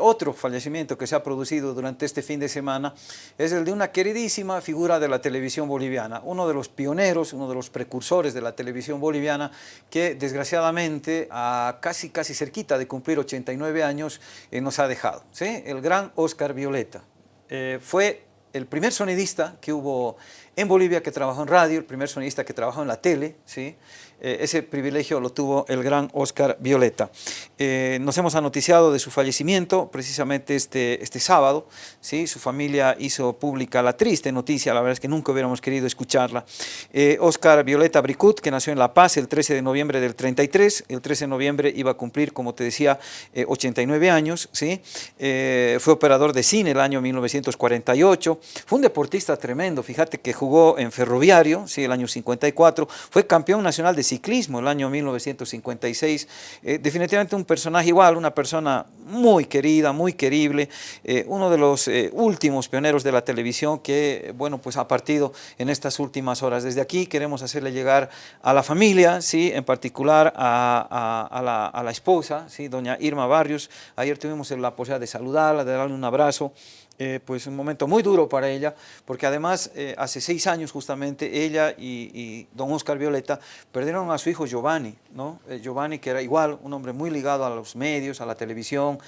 Otro fallecimiento que se ha producido durante este fin de semana es el de una queridísima figura de la televisión boliviana, uno de los pioneros, uno de los precursores de la televisión boliviana que desgraciadamente a casi casi cerquita de cumplir 89 años eh, nos ha dejado, ¿sí? el gran Oscar Violeta. Eh, fue el primer sonidista que hubo en Bolivia que trabajó en radio, el primer sonidista que trabajó en la tele, ¿sí? Eh, ese privilegio lo tuvo el gran Oscar Violeta. Eh, nos hemos anoticiado de su fallecimiento precisamente este, este sábado, ¿sí? su familia hizo pública la triste noticia, la verdad es que nunca hubiéramos querido escucharla. Eh, Oscar Violeta Bricut, que nació en La Paz el 13 de noviembre del 33, el 13 de noviembre iba a cumplir, como te decía, 89 años, ¿sí? fue operador de cine el año 1948, fue un deportista tremendo, fíjate que jugó en Ferroviario, ¿sí? el año 54, fue campeón nacional de ciclismo el año 1956, eh, definitivamente un personaje igual, una persona muy querida, muy querible, eh, uno de los eh, últimos pioneros de la televisión que, bueno, pues ha partido en estas últimas horas. Desde aquí queremos hacerle llegar a la familia, ¿sí? en particular a, la, esposa, ¿sí? doña Irma Barrios, ayer tuvimos la posibilidad de saludarla, de darle un abrazo, eh, pues un momento muy duro para ella, porque además eh, hace seis años justamente ella y, don Oscar Violeta perdieron a su hijo Giovanni, ¿no? Eh, Giovanni que era igual un hombre muy ligado a los medios, a la televisión,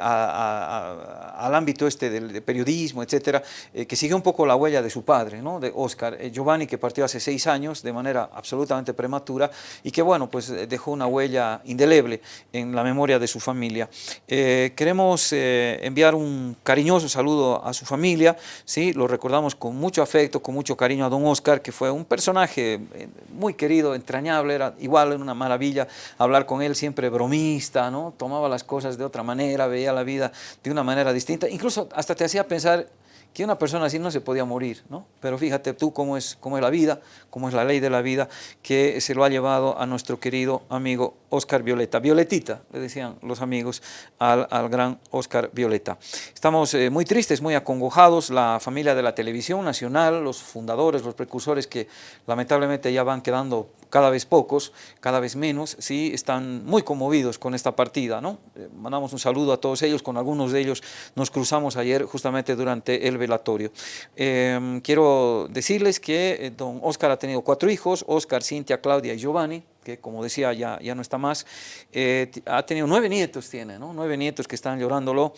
al ámbito este del periodismo, etcétera, que siguió un poco la huella de su padre, ¿no? de Oscar. Giovanni que partió hace seis años de manera absolutamente prematura y que bueno, pues dejó una huella indeleble en la memoria de su familia. queremos enviar un cariñoso saludo saludo a su familia, ¿sí? lo recordamos con mucho afecto, con mucho cariño a don Oscar, que fue un personaje eh, muy querido, entrañable, era igual, una maravilla hablar con él, siempre bromista, ¿no? tomaba las cosas de otra manera, veía la vida de una manera distinta, incluso hasta te hacía pensar que una persona así no se podía morir, ¿no? Pero fíjate tú cómo es, cómo es la vida, cómo es la ley de la vida, que se lo ha llevado a nuestro querido amigo Oscar Violeta. Violetita, le decían los amigos al, gran Oscar Violeta. Estamos eh, muy tristes, muy acongojados, la familia de la televisión nacional, los fundadores, los precursores que lamentablemente ya van quedando cada vez pocos, cada vez menos, sí, están muy conmovidos con esta partida, ¿no? Eh, mandamos un saludo a todos ellos, con algunos de ellos nos cruzamos ayer justamente durante el velatorio. Em, quiero decirles que eh, don Oscar ha tenido cuatro hijos, Oscar, Cintia, Claudia y Giovanni, como decía ya, ya no está más, eh, ha tenido nueve nietos, tiene, ¿no? nueve nietos que están llorándolo,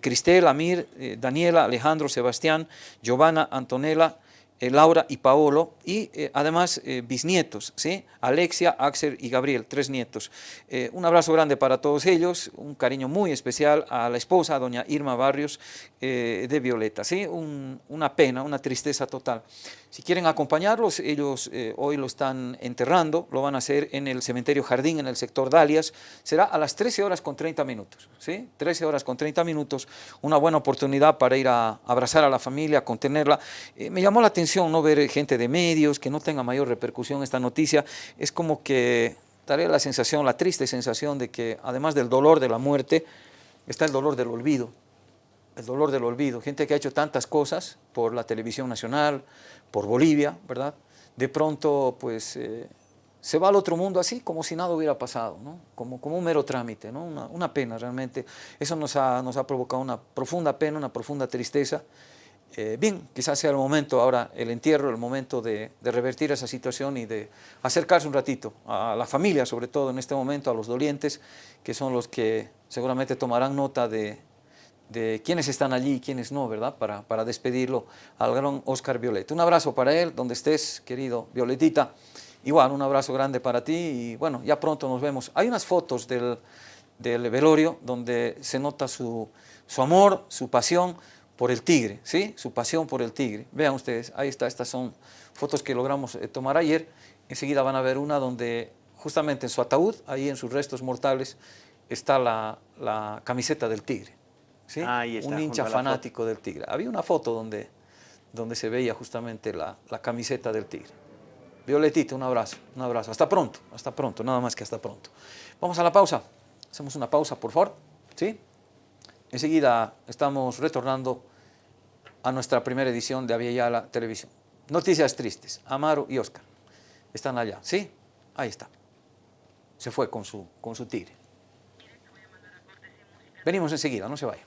Cristel, Amir, Daniela, Alejandro, Sebastián, Giovanna, Antonella, eh, Laura y Paolo, y eh, además eh, bisnietos, ¿sí? Alexia, Axel y Gabriel, tres nietos. un abrazo grande para todos ellos, un cariño muy especial a la esposa, doña Irma Barrios, de Violeta. ¿sí? una pena, una tristeza total. Si quieren acompañarlos, ellos hoy lo están enterrando, lo van a hacer en el cementerio Jardín, en el sector Dalias, será a las 13 horas con 30 minutos, ¿sí? 13 horas con 30 minutos, una buena oportunidad para ir a abrazar a la familia, contenerla. me llamó la atención no ver gente de medios, que no tenga mayor repercusión esta noticia, es como que daría la sensación, la triste sensación de que además del dolor de la muerte, está el dolor del olvido, el dolor del olvido. Gente que ha hecho tantas cosas por la televisión nacional, por Bolivia, ¿verdad? De pronto, pues, eh, se va al otro mundo así, como si nada hubiera pasado, ¿no? como, como un mero trámite, ¿no? una, una pena realmente. Eso nos ha, nos ha provocado una profunda pena, una profunda tristeza. Eh, bien, quizás sea el momento ahora, el entierro, el momento de, revertir esa situación y de acercarse un ratito a la familia, sobre todo en este momento, a los dolientes, que son los que seguramente tomarán nota de, de quiénes están allí y quiénes no, ¿verdad? Para, para despedirlo al gran Oscar Violeta. Un abrazo para él, donde estés, querido Violetita. Igual, un abrazo grande para ti y bueno, ya pronto nos vemos. Hay unas fotos del, del velorio donde se nota su, su amor, su pasión, por el tigre, ¿sí? su pasión por el tigre. Vean ustedes, ahí está, estas son fotos que logramos eh, tomar ayer. Enseguida van a ver una donde justamente en su ataúd, ahí en sus restos mortales, está la, camiseta del tigre. ¿sí? Un hincha fanático del tigre. Había una foto donde, donde se veía justamente la, la camiseta del tigre. Violetita, un abrazo, un abrazo. Hasta pronto, hasta pronto, nada más que hasta pronto. Vamos a la pausa. Hacemos una pausa, por favor. ¿Sí? Enseguida estamos retornando a nuestra primera edición de Aviala Televisión. Noticias tristes, Amaro y Oscar están allá, ¿sí? Ahí está. Se fue con su, con su tigre. Venimos enseguida, no se vaya.